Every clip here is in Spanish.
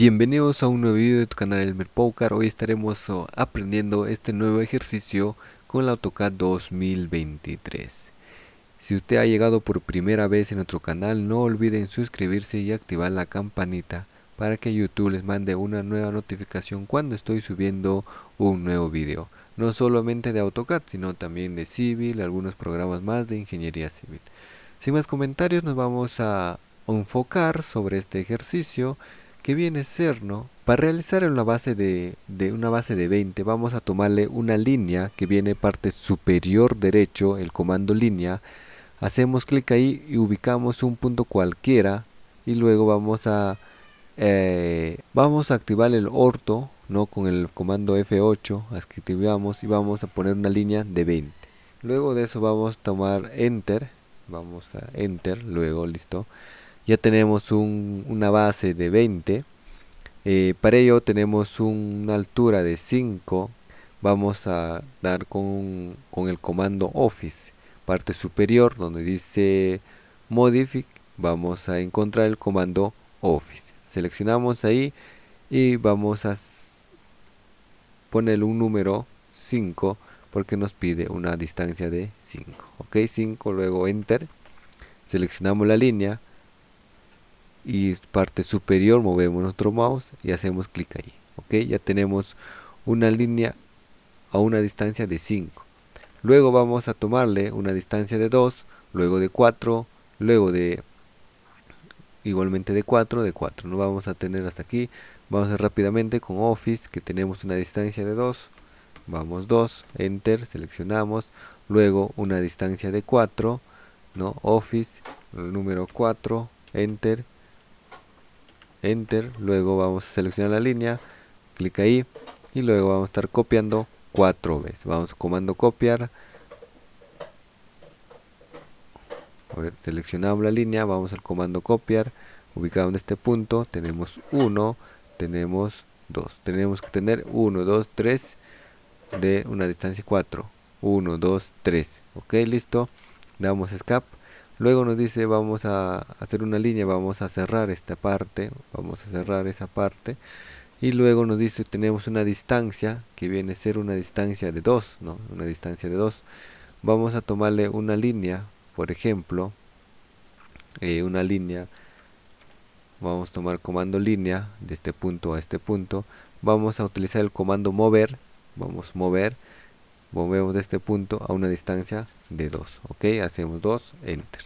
Bienvenidos a un nuevo video de tu canal Elmer Poker. Hoy estaremos oh, aprendiendo este nuevo ejercicio con el AutoCAD 2023. Si usted ha llegado por primera vez en nuestro canal, no olviden suscribirse y activar la campanita para que YouTube les mande una nueva notificación cuando estoy subiendo un nuevo video. No solamente de AutoCAD, sino también de Civil, algunos programas más de Ingeniería Civil. Sin más comentarios, nos vamos a enfocar sobre este ejercicio que viene a ser, ¿no? Para realizar una base de, de, una base de 20 vamos a tomarle una línea que viene parte superior derecho, el comando línea. Hacemos clic ahí y ubicamos un punto cualquiera y luego vamos a eh, vamos a activar el orto no con el comando F8 activamos y vamos a poner una línea de 20 luego de eso vamos a tomar enter vamos a enter luego listo ya tenemos una base de 20 eh, para ello tenemos una altura de 5 vamos a dar con, con el comando office parte superior donde dice modify vamos a encontrar el comando office. Seleccionamos ahí y vamos a poner un número 5 porque nos pide una distancia de 5 ok 5 luego enter seleccionamos la línea y parte superior movemos nuestro mouse y hacemos clic ahí ok ya tenemos una línea a una distancia de 5 luego vamos a tomarle una distancia de 2 luego de 4 luego de igualmente de 4 de 4 no vamos a tener hasta aquí. Vamos a rápidamente con office que tenemos una distancia de 2 vamos 2 enter seleccionamos. Luego una distancia de 4 no office número 4 enter enter luego vamos a seleccionar la línea clic ahí y luego vamos a estar copiando cuatro veces. Vamos a comando copiar. Seleccionamos la línea vamos al comando copiar. Ubicado en este punto tenemos 1 tenemos 2 tenemos que tener 1 2 3 de una distancia 4 1 2 3 ok listo. Damos escape luego nos dice vamos a hacer una línea vamos a cerrar esta parte vamos a cerrar esa parte. Y luego nos dice tenemos una distancia que viene a ser una distancia de 2 no una distancia de 2 vamos a tomarle una línea por ejemplo eh, una línea vamos a tomar comando línea de este punto a este punto. Vamos a utilizar el comando mover vamos a mover movemos de este punto a una distancia de 2 ok hacemos 2 enter.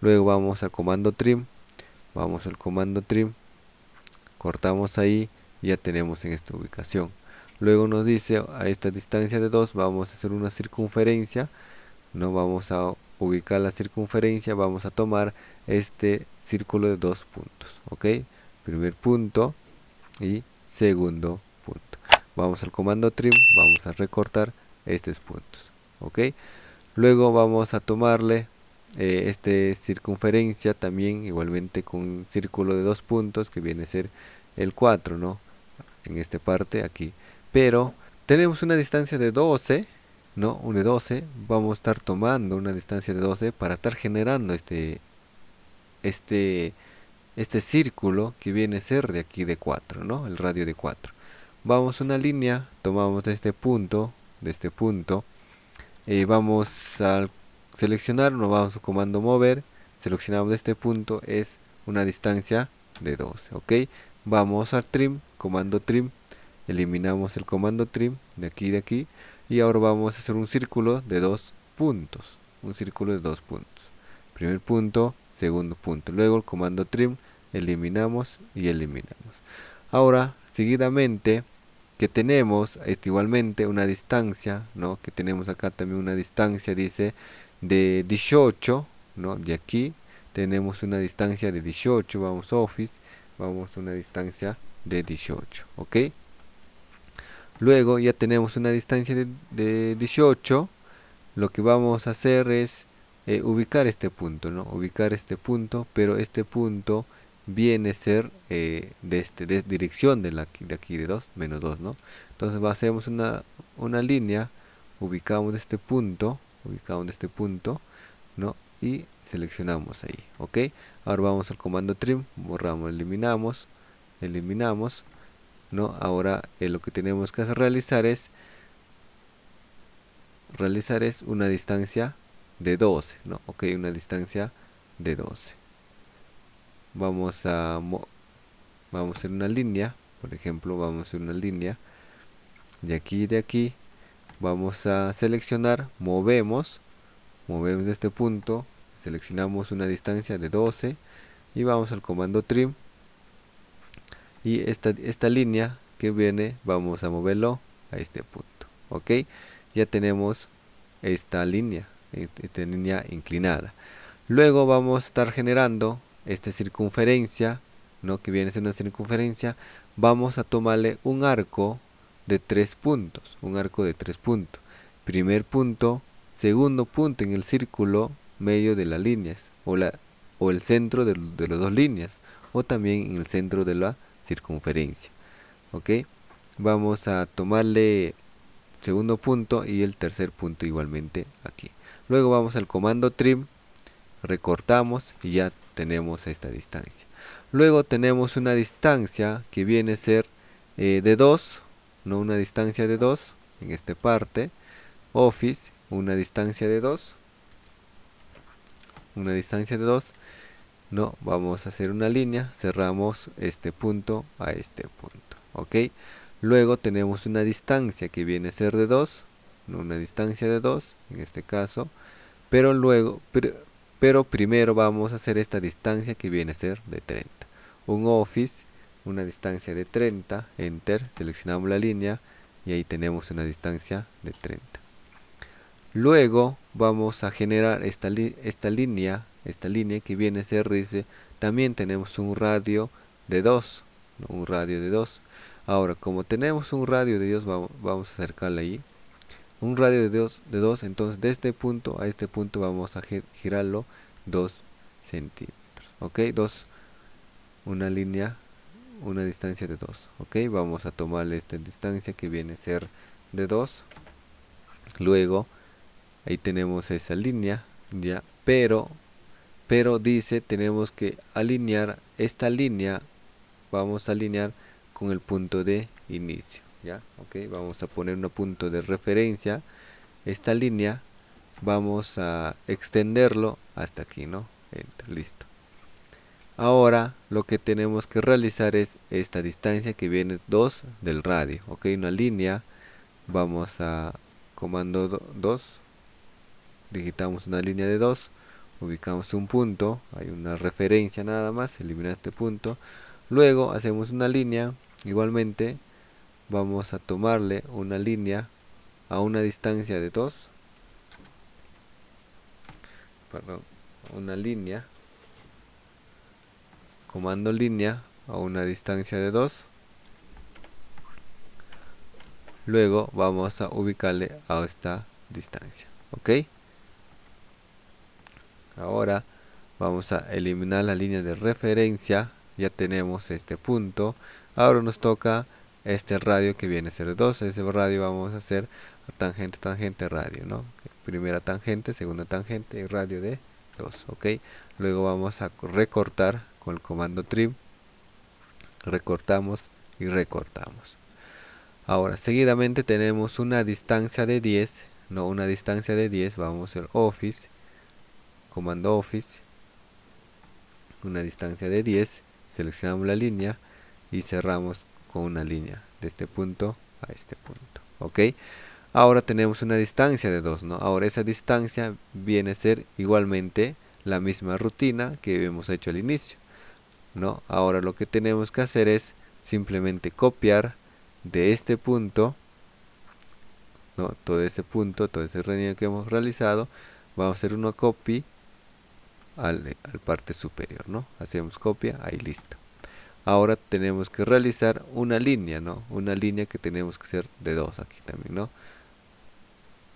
Luego vamos al comando trim vamos al comando trim cortamos ahí ya tenemos en esta ubicación. Luego nos dice a esta distancia de 2 vamos a hacer una circunferencia no vamos a ubicar la circunferencia vamos a tomar este círculo de dos puntos ok primer punto y segundo punto. Vamos al comando trim vamos a recortar estos puntos ok luego vamos a tomarle eh, este circunferencia también igualmente con un círculo de dos puntos que viene a ser el 4 no en esta parte aquí pero tenemos una distancia de 12 ¿no? Un de 12, vamos a estar tomando una distancia de 12 para estar generando este, este, este círculo que viene a ser de aquí de 4, ¿no? El radio de 4. Vamos una línea, tomamos este punto, de este punto, y vamos a seleccionar, nos vamos a comando mover, seleccionamos este punto, es una distancia de 12, ¿ok? Vamos a trim, comando trim, eliminamos el comando trim de aquí de aquí y ahora vamos a hacer un círculo de dos puntos un círculo de dos puntos primer punto segundo punto luego el comando trim eliminamos y eliminamos ahora seguidamente que tenemos este, igualmente una distancia no que tenemos acá también una distancia dice de 18 no de aquí tenemos una distancia de 18 vamos office vamos una distancia de 18 ok luego ya tenemos una distancia de, 18 lo que vamos a hacer es eh, ubicar este punto no ubicar este punto pero este punto viene a ser eh, de este de dirección de, la, de aquí de 2 menos 2 no entonces hacemos una, una línea ubicamos este punto ubicamos este punto no y seleccionamos ahí ok ahora vamos al comando trim borramos eliminamos eliminamos no ahora eh, lo que tenemos que realizar es realizar es una distancia de 12 no ok una distancia de 12 vamos a vamos a hacer una línea por ejemplo vamos a hacer una línea de aquí de aquí vamos a seleccionar movemos movemos este punto seleccionamos una distancia de 12 y vamos al comando trim. Y esta, esta línea que viene vamos a moverlo a este punto ok ya tenemos esta línea esta línea inclinada. Luego vamos a estar generando esta circunferencia no que viene ser una circunferencia vamos a tomarle un arco de tres puntos un arco de tres puntos. Primer punto segundo punto en el círculo medio de las líneas o, la, o el centro de, de las dos líneas o también en el centro de la circunferencia ok vamos a tomarle segundo punto y el tercer punto igualmente aquí. Luego vamos al comando trim recortamos y ya tenemos esta distancia. Luego tenemos una distancia que viene a ser eh, de 2 no una distancia de 2 en esta parte office una distancia de 2 una distancia de 2 no vamos a hacer una línea cerramos este punto a este punto ok luego tenemos una distancia que viene a ser de 2 una distancia de 2 en este caso pero luego pero, primero vamos a hacer esta distancia que viene a ser de 30 un office una distancia de 30 enter seleccionamos la línea y ahí tenemos una distancia de 30 luego vamos a generar esta, línea esta línea que viene a ser dice también tenemos un radio de 2 un radio de 2 ahora como tenemos un radio de 2 vamos, vamos a acercarle ahí un radio de 2 de 2 entonces de este punto a este punto vamos a girarlo 2 centímetros ok 2 una línea una distancia de 2 ok vamos a tomarle esta distancia que viene a ser de 2 luego ahí tenemos esa línea ya pero pero dice tenemos que alinear esta línea vamos a alinear con el punto de inicio ya ok vamos a poner un punto de referencia. Esta línea vamos a extenderlo hasta aquí no listo. Ahora lo que tenemos que realizar es esta distancia que viene 2 del radio ok una línea. Vamos a comando 2 digitamos una línea de 2 ubicamos un punto, hay una referencia nada más, elimina este punto, luego hacemos una línea, igualmente vamos a tomarle una línea a una distancia de 2, perdón, una línea, comando línea a una distancia de 2, luego vamos a ubicarle a esta distancia, ok ahora vamos a eliminar la línea de referencia. Ya tenemos este punto. Ahora nos toca este radio que viene a ser 2 ese radio vamos a hacer tangente tangente radio no primera tangente segunda tangente y radio de 2 ok luego vamos a recortar con el comando trim. Recortamos y recortamos. Ahora seguidamente tenemos una distancia de 10 no una distancia de 10 vamos a hacer office comando office. Una distancia de 10 seleccionamos la línea y cerramos con una línea de este punto a este punto ok ahora tenemos una distancia de 2 ¿no? ahora esa distancia viene a ser igualmente la misma rutina que hemos hecho al inicio ¿no? ahora lo que tenemos que hacer es simplemente copiar de este punto ¿no? todo ese punto todo ese reunión que hemos realizado vamos a hacer una copy al, parte superior no hacemos copia ahí listo ahora tenemos que realizar una línea no una línea que tenemos que hacer de dos aquí también no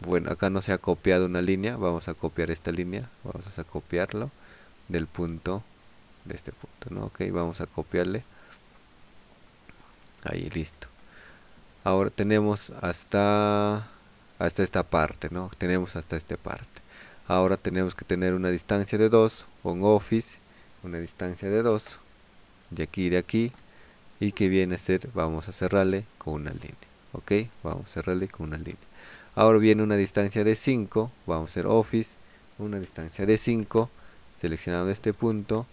bueno acá no se ha copiado una línea vamos a copiar esta línea vamos a copiarlo del punto de este punto no ok vamos a copiarle. Ahí listo. Ahora tenemos hasta hasta esta parte no tenemos hasta esta parte. Ahora tenemos que tener una distancia de 2 con office una distancia de 2 de aquí de aquí. Y que viene a ser vamos a cerrarle con una línea ok vamos a cerrarle con una línea. Ahora viene una distancia de 5 vamos a hacer office una distancia de 5 seleccionando este punto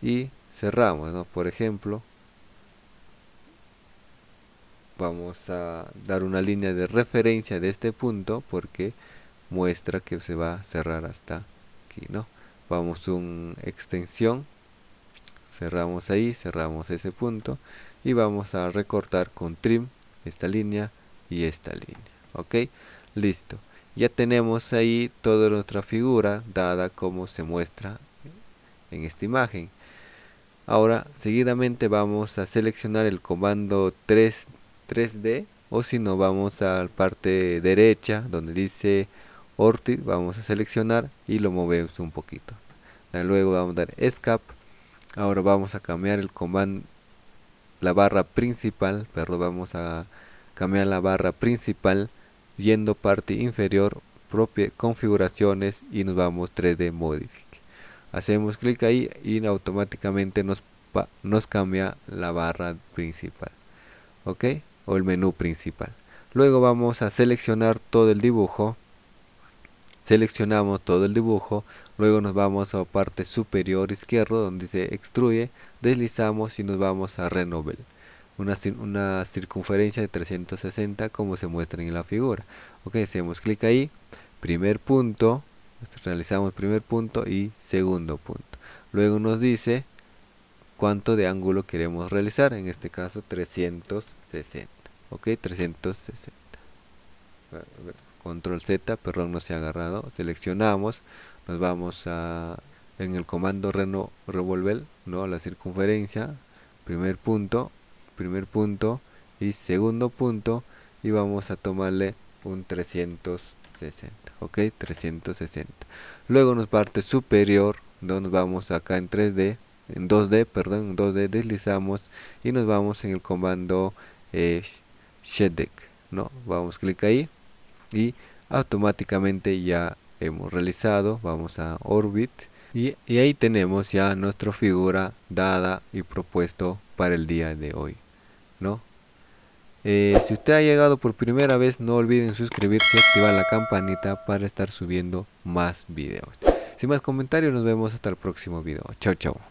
y cerramos ¿no? por ejemplo vamos a dar una línea de referencia de este punto porque muestra que se va a cerrar hasta aquí no vamos a un extensión cerramos ahí cerramos ese punto y vamos a recortar con trim esta línea y esta línea ok listo. Ya tenemos ahí toda nuestra figura dada como se muestra en esta imagen. Ahora seguidamente vamos a seleccionar el comando 3 3d o si no vamos a la parte derecha donde dice Ortit vamos a seleccionar y lo movemos un poquito. Luego vamos a dar escape ahora vamos a cambiar el comando la barra principal pero vamos a cambiar la barra principal yendo parte inferior configuraciones y nos vamos 3D modifique. Hacemos clic ahí y automáticamente nos, nos cambia la barra principal ok o el menú principal. Luego vamos a seleccionar todo el dibujo seleccionamos todo el dibujo luego nos vamos a parte superior izquierdo donde dice extruye deslizamos y nos vamos a renovar una, una circunferencia de 360 como se muestra en la figura. Ok hacemos clic ahí. Primer punto realizamos primer punto y segundo punto. Luego nos dice cuánto de ángulo queremos realizar en este caso 360 ok 360 control Z, perdón no se ha agarrado, seleccionamos, nos vamos a en el comando reno, revolver, ¿no? la circunferencia, primer punto, primer punto y segundo punto y vamos a tomarle un 360, ok, 360. Luego nos parte superior, nos vamos acá en 3D, en 2D, perdón, en 2D deslizamos y nos vamos en el comando eh, ¿no? Vamos clic ahí y automáticamente ya hemos realizado vamos a orbit. Y, ahí tenemos ya nuestra figura dada y propuesto para el día de hoy no eh, si usted ha llegado por primera vez no olviden suscribirse y activar la campanita para estar subiendo más videos. Sin más comentarios nos vemos hasta el próximo video. Chao chao